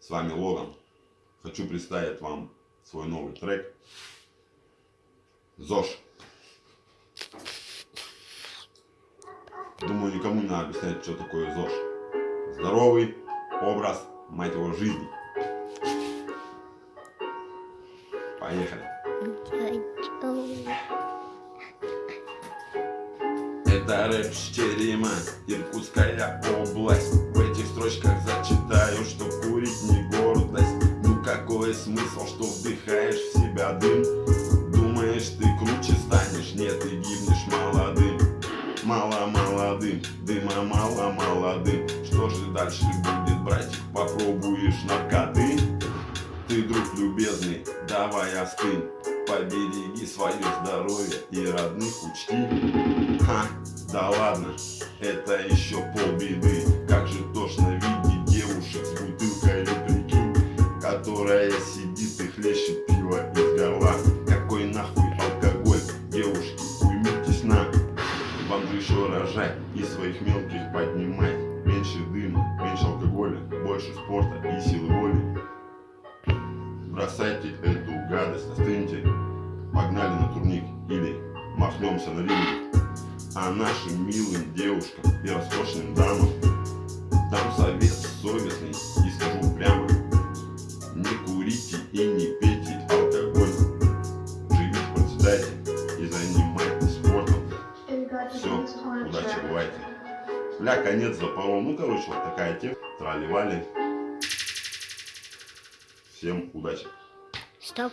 С вами Логан. Хочу представить вам свой новый трек. ЗОЖ. Думаю, никому не надо объяснять, что такое ЗОЖ. Здоровый образ, мать его, жизни. Поехали. Это рэп Чтерима, Иркутская область В этих строчках зачитаю, смысл, что вдыхаешь в себя дым. Думаешь ты круче станешь, нет, ты гибнешь молодым. Мало молодым, дыма мало молодым. Что же дальше будет, братик, попробуешь наркоты? Ты, друг любезный, давай остынь. Побереги свое здоровье и родных учти. Ха, да ладно, это еще полбеды Вам же еще рожать и своих мелких поднимать. Меньше дыма, меньше алкоголя, больше спорта и силы воли. Бросайте эту гадость, остыньте. Погнали на турник или махнемся на ринг А нашим милым девушкам и роскошным дамам Все, удачи, бывайте Бля, конец запорол. Ну, короче, вот такая тема. Трали-вали. Всем удачи. Стоп.